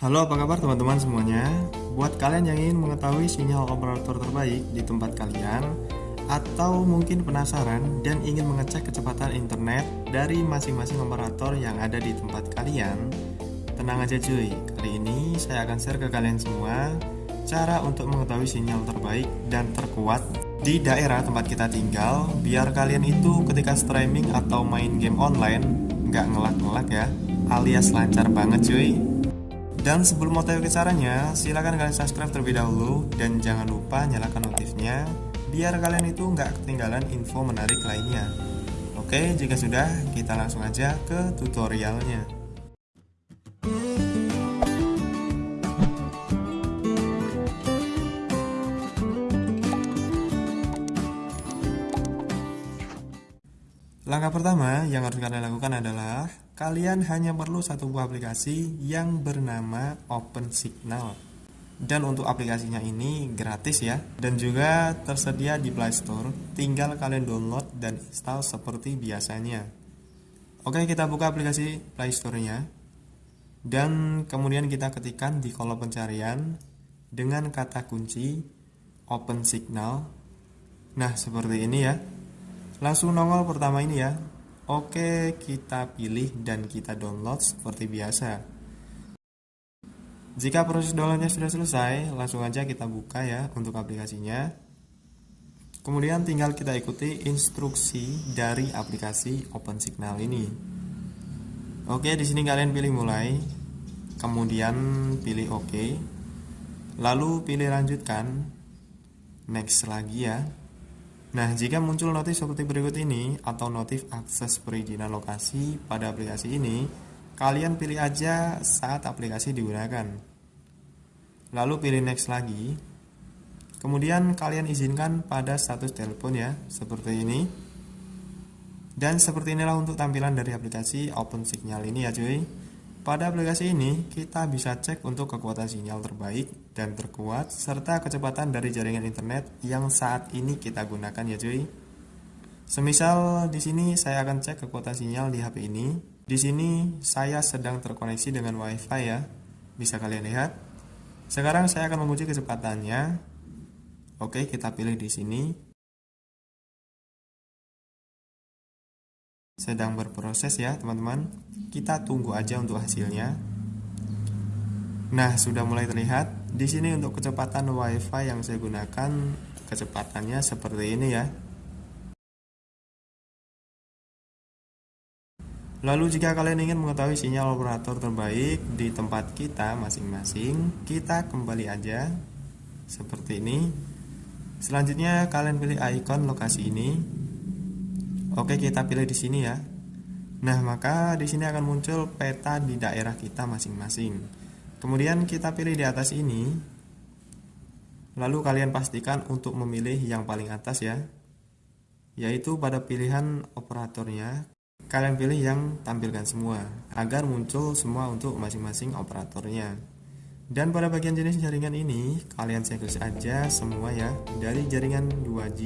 Halo apa kabar teman-teman semuanya? Buat kalian yang ingin mengetahui sinyal operator terbaik di tempat kalian Atau mungkin penasaran dan ingin mengecek kecepatan internet dari masing-masing operator yang ada di tempat kalian Tenang aja cuy, kali ini saya akan share ke kalian semua Cara untuk mengetahui sinyal terbaik dan terkuat di daerah tempat kita tinggal Biar kalian itu ketika streaming atau main game online nggak ngelak-ngelak ya alias lancar banget cuy dan sebelum mau tahu caranya, silahkan kalian subscribe terlebih dahulu dan jangan lupa nyalakan notifnya biar kalian itu nggak ketinggalan info menarik lainnya. Oke, jika sudah, kita langsung aja ke tutorialnya. Langkah pertama yang harus kalian lakukan adalah kalian hanya perlu satu buah aplikasi yang bernama Open Signal. Dan untuk aplikasinya ini gratis ya dan juga tersedia di Play Store. Tinggal kalian download dan install seperti biasanya. Oke, kita buka aplikasi Play Store-nya. Dan kemudian kita ketikkan di kolom pencarian dengan kata kunci Open Signal. Nah, seperti ini ya. Langsung nongol pertama ini ya. Oke, kita pilih dan kita download seperti biasa. Jika proses downloadnya sudah selesai, langsung aja kita buka ya untuk aplikasinya. Kemudian tinggal kita ikuti instruksi dari aplikasi Open Signal ini. Oke, di sini kalian pilih mulai, kemudian pilih OK, lalu pilih lanjutkan, next lagi ya. Nah, jika muncul notif seperti berikut ini atau notif akses perizinan lokasi pada aplikasi ini, kalian pilih aja saat aplikasi digunakan. Lalu pilih next lagi. Kemudian kalian izinkan pada status telepon ya, seperti ini. Dan seperti inilah untuk tampilan dari aplikasi Open Signal ini ya cuy. Pada aplikasi ini, kita bisa cek untuk kekuatan sinyal terbaik dan terkuat, serta kecepatan dari jaringan internet yang saat ini kita gunakan ya cuy. Semisal di sini saya akan cek kekuatan sinyal di HP ini. Di sini saya sedang terkoneksi dengan WiFi ya, bisa kalian lihat. Sekarang saya akan menguji kecepatannya. Oke, kita pilih di sini. sedang berproses ya teman-teman kita tunggu aja untuk hasilnya nah sudah mulai terlihat di sini untuk kecepatan wifi yang saya gunakan kecepatannya seperti ini ya Lalu jika kalian ingin mengetahui sinyal operator terbaik di tempat kita masing-masing, kita kembali aja seperti ini. Selanjutnya kalian pilih icon lokasi ini Oke, kita pilih di sini ya. Nah, maka di sini akan muncul peta di daerah kita masing-masing. Kemudian kita pilih di atas ini. Lalu kalian pastikan untuk memilih yang paling atas ya. Yaitu pada pilihan operatornya, kalian pilih yang tampilkan semua agar muncul semua untuk masing-masing operatornya. Dan pada bagian jenis jaringan ini, kalian checklist aja semua ya dari jaringan 2G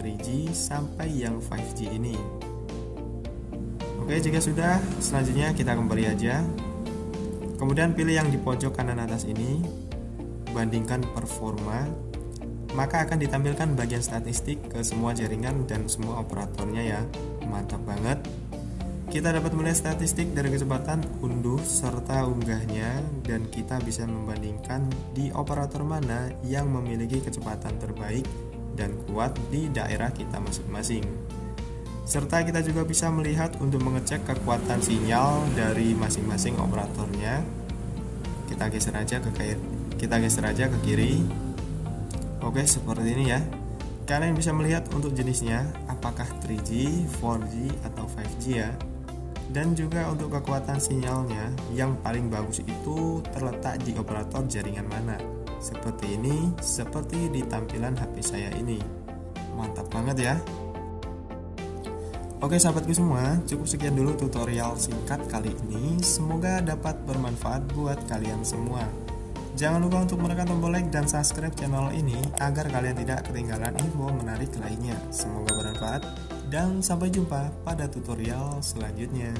3G sampai yang 5G ini Oke jika sudah selanjutnya kita kembali aja kemudian pilih yang di pojok kanan atas ini bandingkan performa maka akan ditampilkan bagian statistik ke semua jaringan dan semua operatornya ya mantap banget kita dapat melihat statistik dari kecepatan unduh serta unggahnya dan kita bisa membandingkan di operator mana yang memiliki kecepatan terbaik dan kuat di daerah kita masing-masing. Serta kita juga bisa melihat untuk mengecek kekuatan sinyal dari masing-masing operatornya. Kita geser aja ke kiri. Kita geser aja ke kiri. Oke, seperti ini ya. Kalian bisa melihat untuk jenisnya apakah 3G, 4G atau 5G ya. Dan juga untuk kekuatan sinyalnya yang paling bagus itu terletak di operator jaringan mana seperti ini seperti di tampilan HP saya ini mantap banget ya Oke sahabatku semua, cukup sekian dulu tutorial singkat kali ini. Semoga dapat bermanfaat buat kalian semua. Jangan lupa untuk menekan tombol like dan subscribe channel ini agar kalian tidak ketinggalan info menarik lainnya. Semoga bermanfaat dan sampai jumpa pada tutorial selanjutnya.